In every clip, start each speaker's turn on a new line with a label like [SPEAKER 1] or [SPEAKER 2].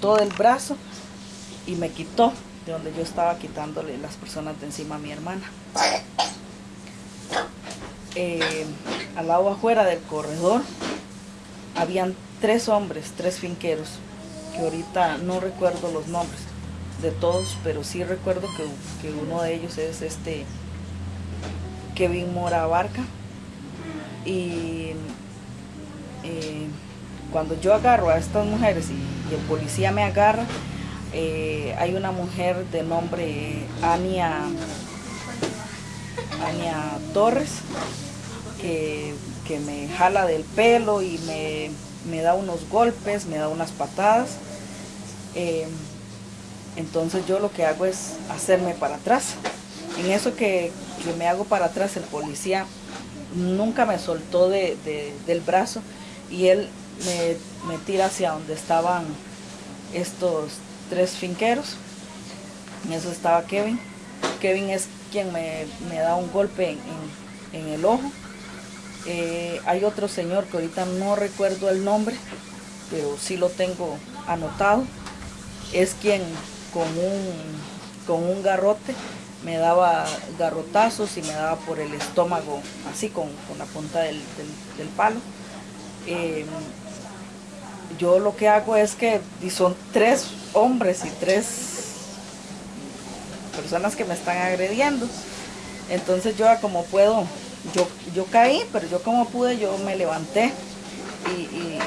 [SPEAKER 1] todo el brazo y me quitó de donde yo estaba quitándole las personas de encima a mi hermana. Eh, al lado afuera del corredor habían tres hombres, tres finqueros, que ahorita no recuerdo los nombres de todos, pero sí recuerdo que, uno de ellos es este Kevin Mora Barca. Y eh, cuando yo agarro a estas mujeres y, el policía me agarra, eh, hay una mujer de nombre Ania, Ania Torres que, me jala del pelo y me, da unos golpes, me da unas patadas. Eh, entonces yo lo que hago es hacerme para atrás. En eso que, me hago para atrás, el policía nunca me soltó del brazo y él me, tira hacia donde estaban estos tres finqueros. En eso estaba Kevin. Kevin es quien me, da un golpe en, el ojo. Eh, hay otro señor que ahorita no recuerdo el nombre, pero sí lo tengo anotado. Es quien con un, con un garrote me daba garrotazos y me daba por el estómago, así con, la punta del, palo. Eh, yo lo que hago es que son tres hombres y tres personas que me están agrediendo. Entonces yo como puedo, yo, yo caí, pero yo como pude, yo me levanté y,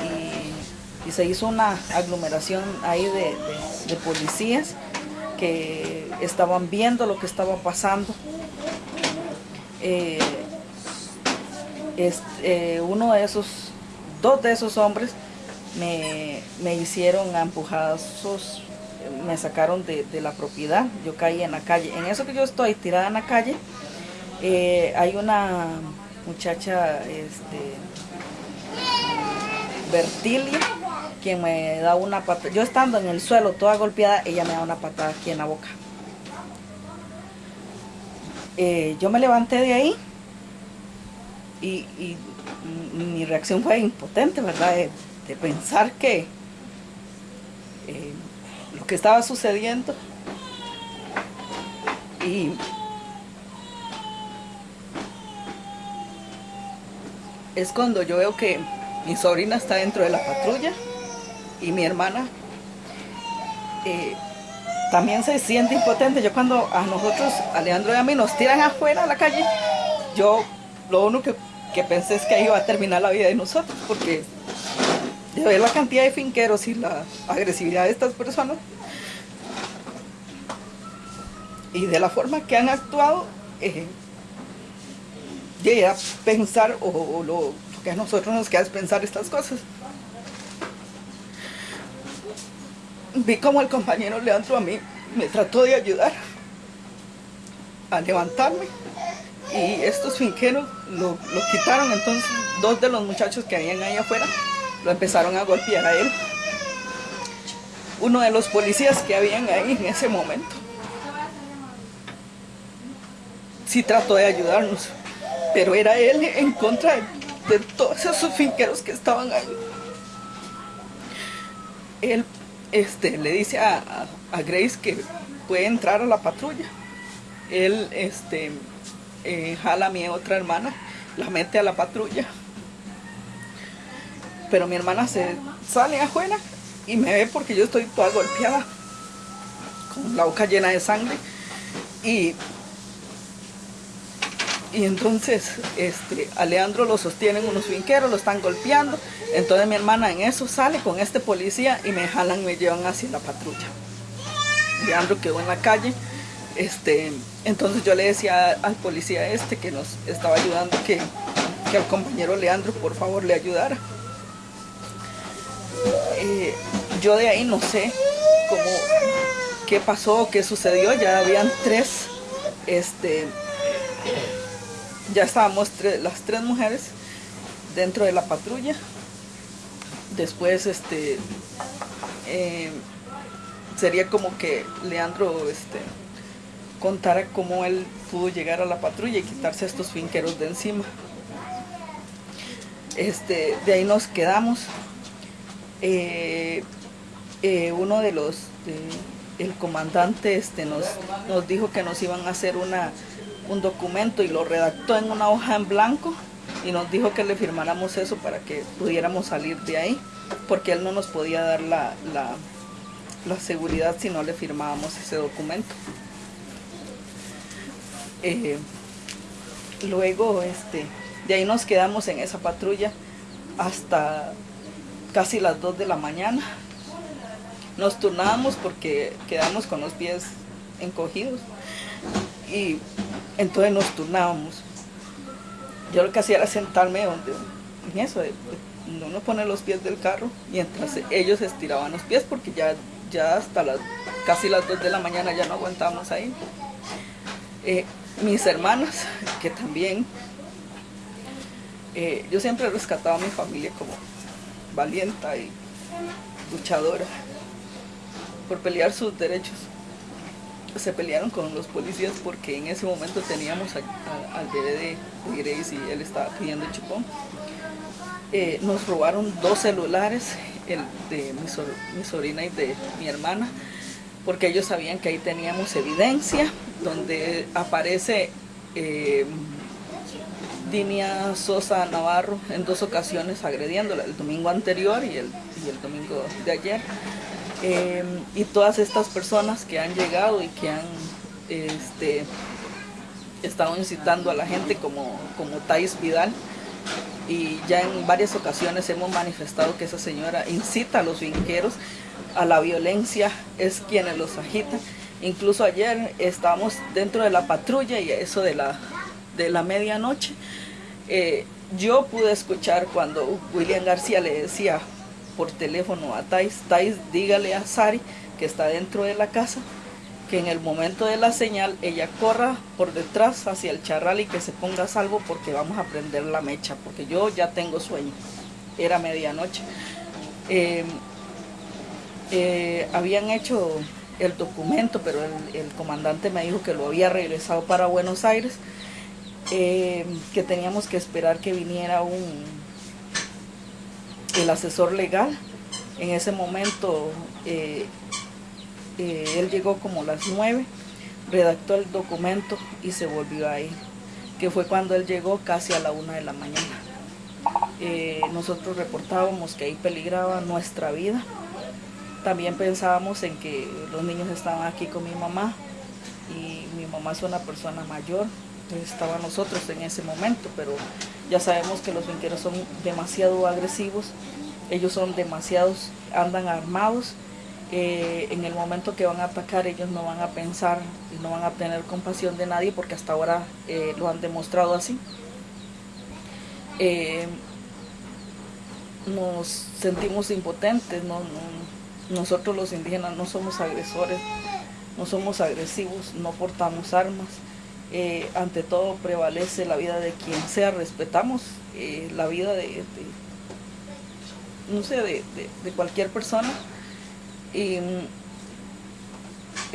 [SPEAKER 1] se hizo una aglomeración ahí de, policías que estaban viendo lo que estaba pasando. Eh, eh, uno de esos, dos de esos hombres me, hicieron empujazos, me sacaron de, la propiedad, yo caí en la calle. En eso que yo estoy tirada en la calle, eh, hay una muchacha, este, Bertilia, quien me da una patada. Yo estando en el suelo toda golpeada, ella me da una patada aquí en la boca. Eh, yo me levanté de ahí y, mi reacción fue impotente, ¿verdad? De pensar que eh, lo que estaba sucediendo y es cuando yo veo que mi sobrina está dentro de la patrulla y mi hermana eh, también se siente impotente. Yo cuando a nosotros, a Leandro y a mí, nos tiran afuera a la calle, yo lo único que, que pensé es que ahí iba a terminar la vida de nosotros, porque de ver la cantidad de finqueros y la agresividad de estas personas y de la forma que han actuado, eh, a pensar, o, lo, que a nosotros nos queda es pensar estas cosas. Vi como el compañero Leandro a mí me trató de ayudar a levantarme y estos finqueros lo, lo quitaron, entonces dos de los muchachos que habían ahí afuera lo empezaron a golpear a él. Uno de los policías que habían ahí en ese momento. Sí trató de ayudarnos, pero era él en contra de, todos esos finqueros que estaban ahí. Él este, le dice a, Grace que puede entrar a la patrulla. Él este, eh, jala a mi otra hermana, la mete a la patrulla pero mi hermana se sale afuera y me ve porque yo estoy toda golpeada, con la boca llena de sangre. Y, y entonces este, a Leandro lo sostienen unos finqueros, lo están golpeando. Entonces mi hermana en eso sale con este policía y me jalan y me llevan hacia la patrulla. Leandro quedó en la calle. Este, entonces yo le decía al policía este que nos estaba ayudando que, que al compañero Leandro por favor le ayudara. Eh, yo de ahí no sé cómo, qué pasó, qué sucedió, ya habían tres, este, ya estábamos las tres mujeres dentro de la patrulla. Después, este, eh, sería como que Leandro, este, contara cómo él pudo llegar a la patrulla y quitarse estos finqueros de encima. Este, de ahí nos quedamos. Eh, eh, uno de los, el comandante este, nos, nos dijo que nos iban a hacer una, un documento y lo redactó en una hoja en blanco y nos dijo que le firmáramos eso para que pudiéramos salir de ahí, porque él no nos podía dar la, la, seguridad si no le firmábamos ese documento. Eh, luego, este, de ahí nos quedamos en esa patrulla hasta casi las 2 de la mañana. Nos turnábamos porque quedamos con los pies encogidos y entonces nos turnábamos. Yo lo que hacía era sentarme donde, en eso, donde uno pone los pies del carro mientras ellos estiraban los pies porque ya, ya hasta las casi las 2 de la mañana ya no aguantábamos ahí. Eh, mis hermanas, que también eh, yo siempre he rescatado a mi familia como valienta y luchadora por pelear sus derechos. Se pelearon con los policías porque en ese momento teníamos al bebé de, Grace y él estaba pidiendo chupón. Eh, nos robaron dos celulares, el de mi, sobrina y de mi hermana, porque ellos sabían que ahí teníamos evidencia donde aparece eh, Dinia Sosa Navarro en dos ocasiones agrediéndola, el domingo anterior y el, el domingo de ayer. Em, y todas estas personas que han llegado y que han este, estado incitando a la gente como, como Thais Vidal, y ya en varias ocasiones hemos manifestado que esa señora incita a los vinqueros a la violencia, es quienes los agitan. Incluso ayer estábamos dentro de la patrulla y eso de la, de la medianoche eh, yo pude escuchar cuando William García le decía por teléfono a Thais, Thais dígale a Sari que está dentro de la casa, que en el momento de la señal ella corra por detrás hacia el charral y que se ponga a salvo porque vamos a prender la mecha, porque yo ya tengo sueño, era medianoche. Eh, eh, habían hecho el documento, pero el comandante me dijo que lo había regresado para Buenos Aires, eh, que teníamos que esperar que viniera un el asesor legal. En ese momento eh, eh, él llegó como las nueve, redactó el documento y se volvió a ir, que fue cuando él llegó casi a la una de la mañana. nosotros reportábamos que ahí peligraba nuestra vida. También pensábamos en que los niños estaban aquí con mi mamá y mi mamá es una persona mayor, estaba nosotros en ese momento, pero ya sabemos que los vinqueros son demasiado agresivos, ellos son demasiados, andan armados, eh, en el momento que van a atacar ellos no van a pensar no van a tener compasión de nadie porque hasta ahora eh, lo han demostrado así. Eh, nos sentimos impotentes, nosotros los indígenas no somos agresores, no somos agresivos, no portamos armas. Eh, ante todo prevalece la vida de quien sea, respetamos eh, la vida de, no sé, de, cualquier persona. Y,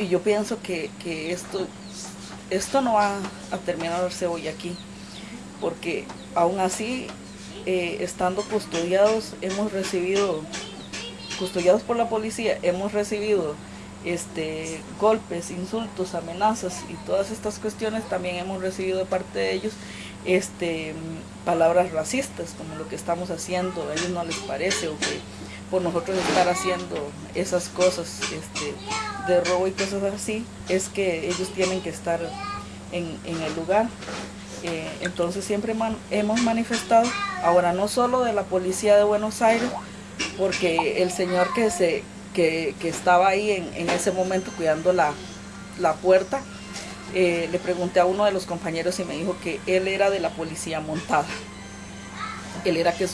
[SPEAKER 1] yo pienso que, esto, esto no va a terminarse hoy aquí, porque aún así, eh, estando custodiados, hemos recibido, custodiados por la policía, hemos recibido este, golpes, insultos, amenazas y todas estas cuestiones también hemos recibido de parte de ellos este, palabras racistas, como lo que estamos haciendo, a ellos no les parece, o que por nosotros estar haciendo esas cosas este, de robo y cosas así, es que ellos tienen que estar en, el lugar. Eh, entonces siempre hemos manifestado, ahora no solo de la policía de Buenos Aires, porque el señor que se que, estaba ahí en, ese momento cuidando la, puerta, eh, le pregunté a uno de los compañeros y me dijo que él era de la policía montada. Él era que,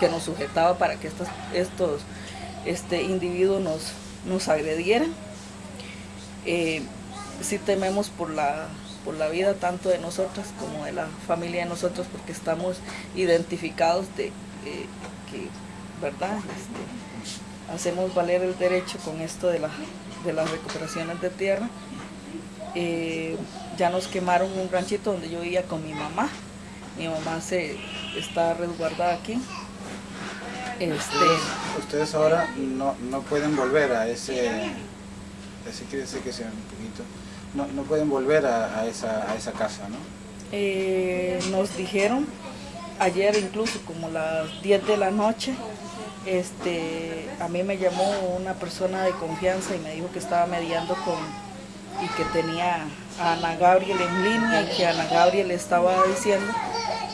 [SPEAKER 1] que nos sujetaba para que estos, estos este, individuos nos, nos agredieran. Eh, sí tememos por la, por la vida tanto de nosotras como de la familia de nosotros porque estamos identificados de eh, que, ¿verdad? Este, hacemos valer el derecho con esto de, de las recuperaciones de tierra. Eh, ya nos quemaron un ranchito donde yo vivía con mi mamá. Mi mamá se está resguardada aquí. Este,
[SPEAKER 2] Ustedes ahora no, no pueden volver a ese, quiere decir que sea un poquito, no, no pueden volver a, a esa, a esa casa, ¿no?
[SPEAKER 1] eh, nos dijeron ayer incluso como las 10 de la noche, este, a mí me llamó una persona de confianza y me dijo que estaba mediando con y que tenía a Ana Gabriel en línea y que Ana Gabriel estaba diciendo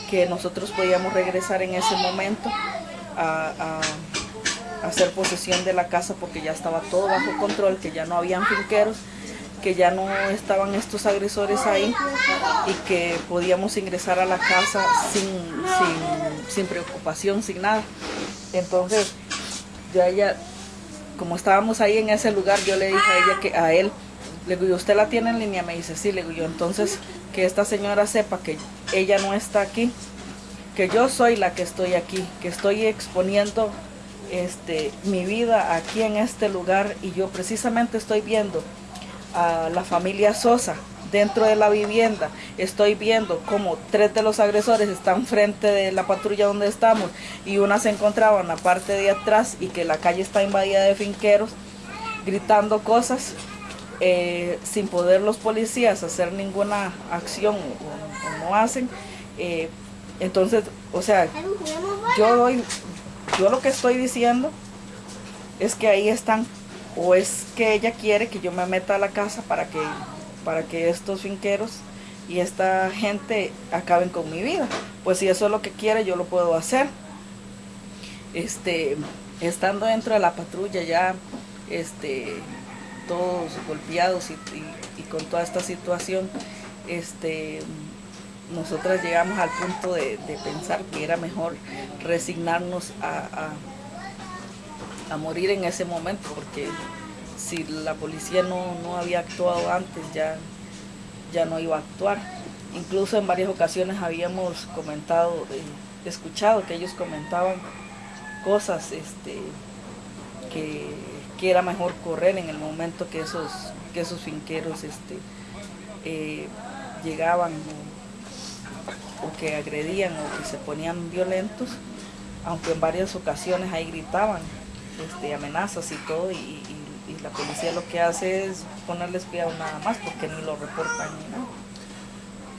[SPEAKER 1] que nosotros podíamos regresar en ese momento a, a- a hacer posesión de la casa porque ya estaba todo bajo control, que ya no habían finqueros, que ya no estaban estos agresores ahí y que podíamos ingresar a la casa sin, sin, sin preocupación, sin nada. Entonces, yo a ella, como estábamos ahí en ese lugar, yo le dije a ella que a él, le digo, ¿y ¿usted la tiene en línea? Me dice, sí, le digo yo, entonces que esta señora sepa que ella no está aquí, que yo soy la que estoy aquí, que estoy exponiendo este, mi vida aquí en este lugar y yo precisamente estoy viendo a la familia Sosa dentro de la vivienda. Estoy viendo como tres de los agresores están frente de la patrulla donde estamos y una se encontraba en la parte de atrás y que la calle está invadida de finqueros gritando cosas eh, sin poder los policías hacer ninguna acción o, no hacen. Eh, entonces, o sea, yo doy, yo lo que estoy diciendo es que ahí están o es que ella quiere que yo me meta a la casa para que para que estos finqueros y esta gente acaben con mi vida. Pues si eso es lo que quiere, yo lo puedo hacer. Este, estando dentro de la patrulla ya, este, todos golpeados y, con toda esta situación, este, nosotras llegamos al punto de, pensar que era mejor resignarnos a, a morir en ese momento, porque si la policía no, no había actuado antes, ya, ya no iba a actuar. Incluso en varias ocasiones habíamos comentado, eh, escuchado que ellos comentaban cosas este, que, que era mejor correr en el momento que esos, que esos finqueros este, eh, llegaban o, o que agredían o que se ponían violentos, aunque en varias ocasiones ahí gritaban este, amenazas y todo, y, la policía lo que hace es ponerles cuidado nada más porque ni lo reportan ni nada.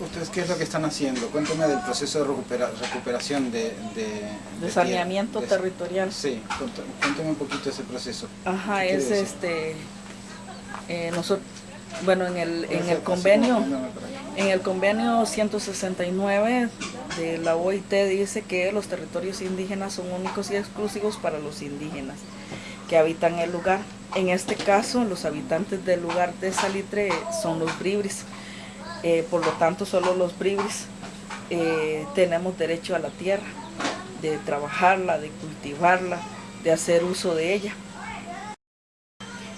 [SPEAKER 2] ¿Ustedes qué es lo que están haciendo? Cuéntame del proceso de recupera- recuperación de... De,
[SPEAKER 1] De saneamiento
[SPEAKER 2] de-
[SPEAKER 1] territorial.
[SPEAKER 2] Sí, cuéntame, un poquito ese proceso.
[SPEAKER 1] Ajá,
[SPEAKER 2] ¿Qué
[SPEAKER 1] es
[SPEAKER 2] decir?
[SPEAKER 1] este, eh, nosotros, bueno, en el, en el convenio, en el convenio 169 de la OIT dice que los territorios indígenas son únicos y exclusivos para los indígenas que habitan el lugar. En este caso, los habitantes del lugar de Salitre son los bribris. Eh, por lo tanto, solo los bribris eh, tenemos derecho a la tierra, de trabajarla, de cultivarla, de hacer uso de ella.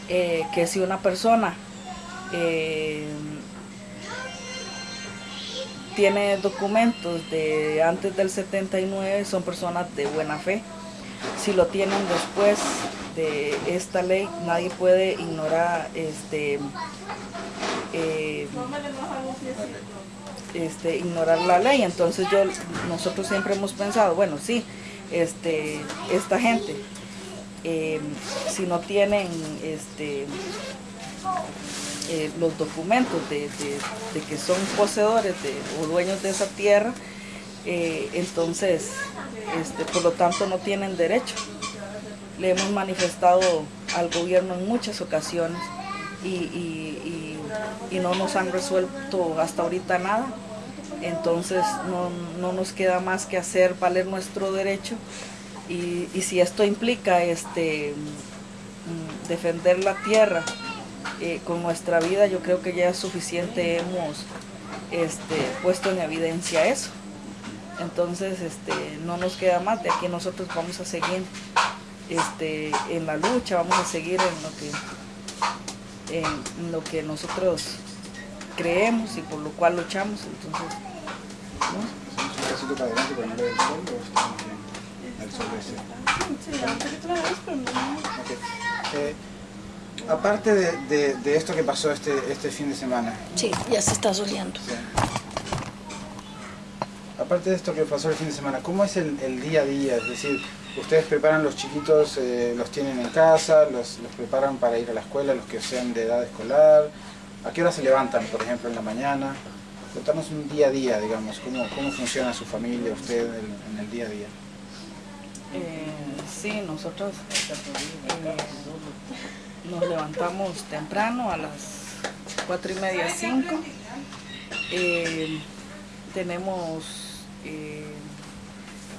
[SPEAKER 1] Eh, que si una persona tiene documentos de antes del 79, son personas de buena fe. Si lo tienen después de esta ley, nadie puede ignorar este, eh, este, ignorar la ley. Entonces yo, nosotros siempre hemos pensado, bueno, sí, este, esta gente, eh, si no tienen este, eh, los documentos de, de- de que son poseedores de, o dueños de esa tierra, entonces, este, por lo tanto, no tienen derecho. Le hemos manifestado al gobierno en muchas ocasiones y, y- y- no nos han resuelto hasta ahorita nada. Entonces no, no nos queda más que hacer valer nuestro derecho y, y si esto implica este, mm, defender la tierra eh, con nuestra vida, yo creo que ya es suficiente hemos este, puesto en evidencia eso. Entonces este, no nos queda más, de aquí nosotros vamos a seguir este, en la lucha, vamos a seguir en lo que, en lo que nosotros creemos y por lo cual luchamos. Entonces, ¿no?
[SPEAKER 2] Hacemos un pasito para adelante para ver el sol o? El sol ese. Aparte de, de- de esto que pasó este, este fin de semana,
[SPEAKER 3] Sí, ya se está soleando.
[SPEAKER 2] Sí. Aparte de esto que pasó el fin de semana, ¿cómo es el, el día a día? Es decir, Ustedes preparan los chiquitos, eh, los tienen en casa, los, preparan para ir a la escuela, los que sean de edad escolar. ¿A qué hora se levantan, por ejemplo, en la mañana? Contanos un día a día, digamos, cómo, cómo funciona su familia, usted en, el día a día.
[SPEAKER 1] Eh, sí, nosotros eh, nos levantamos temprano a las cuatro y media, cinco. Eh, tenemos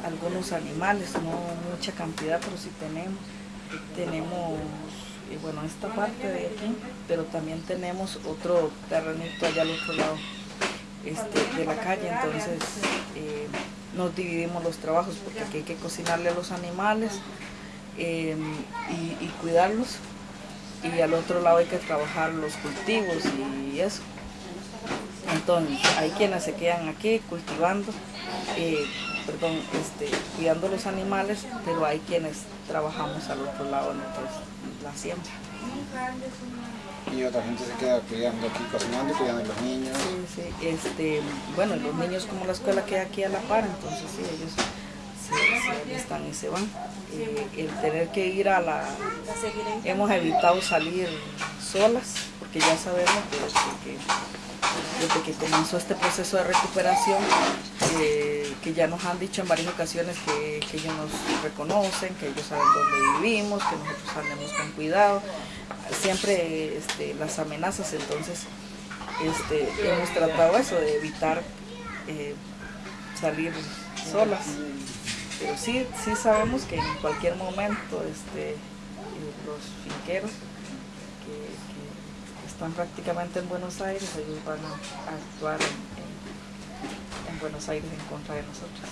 [SPEAKER 1] algunos animales, no mucha cantidad, pero sí tenemos. Tenemos, eh, bueno, esta parte de aquí, pero también tenemos otro terrenito allá al otro lado este, de la calle, entonces eh, nos dividimos los trabajos porque aquí hay que cocinarle a los animales y, y cuidarlos y al otro lado hay que trabajar los cultivos y eso. Entonces, hay quienes se quedan aquí cultivando, eh, perdón, este, cuidando los animales, pero hay quienes trabajamos al otro lado en la siembra.
[SPEAKER 2] Y otra gente se queda cuidando aquí, cocinando cuidando a los niños.
[SPEAKER 1] Sí, sí, este, bueno, los niños como la escuela queda aquí a la par, entonces sí, ellos se, se alistan y se van. Eh, el tener que ir a la... Hemos evitado salir solas, porque ya sabemos que desde que, desde que comenzó este proceso de recuperación, eh, que ya nos han dicho en varias ocasiones que, ellos nos reconocen, que ellos saben dónde vivimos, que nosotros andemos con cuidado. Siempre este, las amenazas, entonces este, hemos tratado eso, de evitar eh, salir solas. Pero sí, sí sabemos que en cualquier momento este, los finqueros que, que están prácticamente en Buenos Aires, ellos van a, a actuar en, en- en Buenos Aires en contra de nosotros.